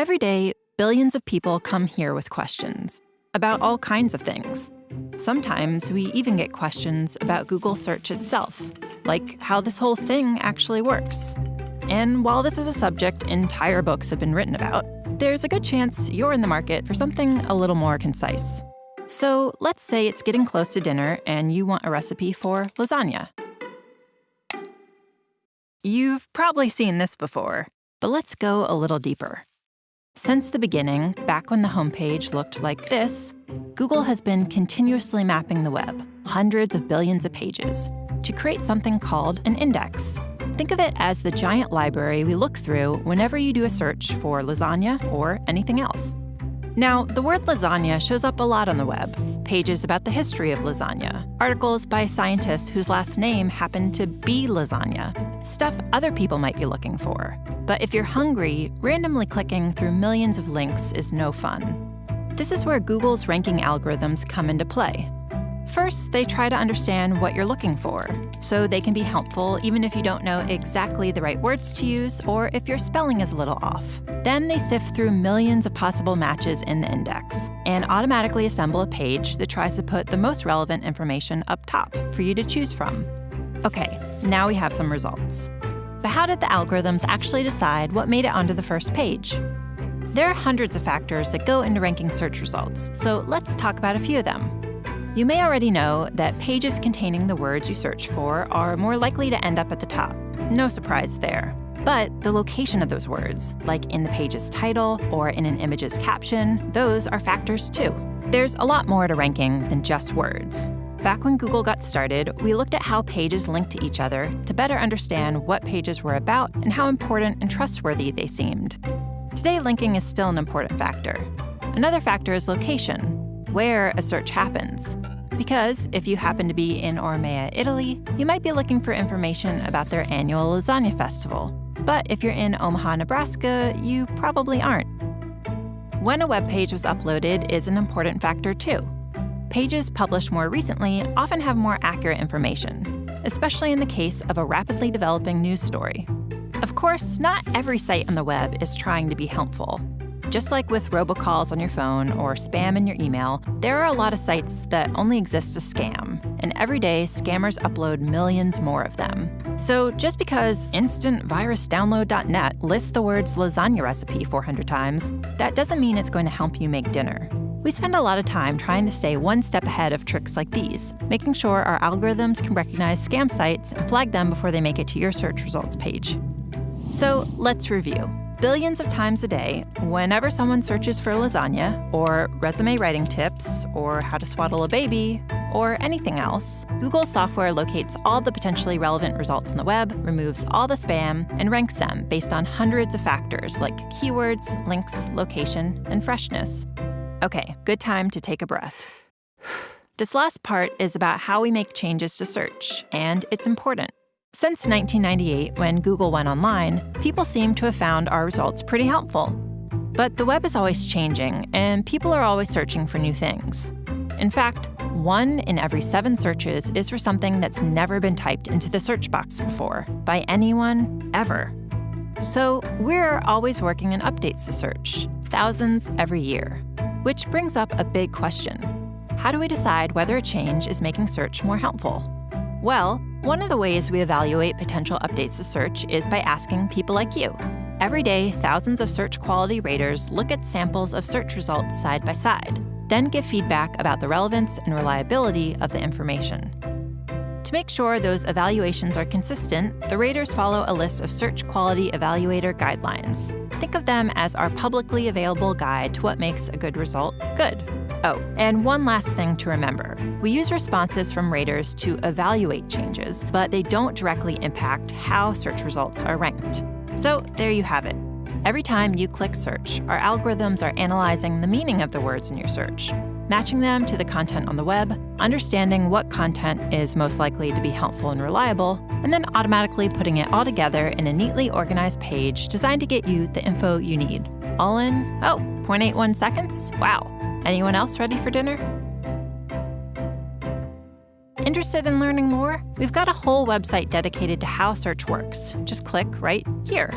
Every day, billions of people come here with questions about all kinds of things. Sometimes we even get questions about Google search itself, like how this whole thing actually works. And while this is a subject entire books have been written about, there's a good chance you're in the market for something a little more concise. So let's say it's getting close to dinner and you want a recipe for lasagna. You've probably seen this before, but let's go a little deeper. Since the beginning, back when the homepage looked like this, Google has been continuously mapping the web, hundreds of billions of pages, to create something called an index. Think of it as the giant library we look through whenever you do a search for lasagna or anything else. Now, the word lasagna shows up a lot on the web. Pages about the history of lasagna, articles by scientists whose last name happened to be lasagna, stuff other people might be looking for. But if you're hungry, randomly clicking through millions of links is no fun. This is where Google's ranking algorithms come into play. First, they try to understand what you're looking for, so they can be helpful even if you don't know exactly the right words to use or if your spelling is a little off. Then they sift through millions of possible matches in the index and automatically assemble a page that tries to put the most relevant information up top for you to choose from. Okay, now we have some results. But how did the algorithms actually decide what made it onto the first page? There are hundreds of factors that go into ranking search results, so let's talk about a few of them. You may already know that pages containing the words you search for are more likely to end up at the top. No surprise there. But the location of those words, like in the page's title or in an image's caption, those are factors too. There's a lot more to ranking than just words. Back when Google got started, we looked at how pages linked to each other to better understand what pages were about and how important and trustworthy they seemed. Today, linking is still an important factor. Another factor is location, where a search happens. Because if you happen to be in Ormea, Italy, you might be looking for information about their annual lasagna festival. But if you're in Omaha, Nebraska, you probably aren't. When a web page was uploaded is an important factor too. Pages published more recently often have more accurate information, especially in the case of a rapidly developing news story. Of course, not every site on the web is trying to be helpful. Just like with robocalls on your phone or spam in your email, there are a lot of sites that only exist to scam, and every day scammers upload millions more of them. So just because instantvirusdownload.net lists the words lasagna recipe 400 times, that doesn't mean it's going to help you make dinner. We spend a lot of time trying to stay one step ahead of tricks like these, making sure our algorithms can recognize scam sites and flag them before they make it to your search results page. So let's review billions of times a day, whenever someone searches for lasagna, or resume writing tips, or how to swaddle a baby, or anything else, Google software locates all the potentially relevant results on the web, removes all the spam, and ranks them based on hundreds of factors like keywords, links, location, and freshness. Okay, good time to take a breath. This last part is about how we make changes to search, and it's important. Since 1998, when Google went online, people seem to have found our results pretty helpful. But the web is always changing, and people are always searching for new things. In fact, one in every seven searches is for something that's never been typed into the search box before, by anyone, ever. So we're always working on updates to search, thousands every year. Which brings up a big question. How do we decide whether a change is making search more helpful? Well, one of the ways we evaluate potential updates to search is by asking people like you. Every day, thousands of search quality raters look at samples of search results side by side, then give feedback about the relevance and reliability of the information. To make sure those evaluations are consistent, the raters follow a list of Search Quality Evaluator guidelines. Think of them as our publicly available guide to what makes a good result good. Oh, and one last thing to remember. We use responses from raters to evaluate changes, but they don't directly impact how search results are ranked. So there you have it. Every time you click search, our algorithms are analyzing the meaning of the words in your search, matching them to the content on the web, understanding what content is most likely to be helpful and reliable, and then automatically putting it all together in a neatly organized page designed to get you the info you need. All in, oh, 0.81 seconds? Wow. Anyone else ready for dinner? Interested in learning more? We've got a whole website dedicated to how search works. Just click right here.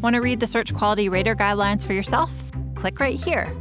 Want to read the search quality rater guidelines for yourself? Click right here.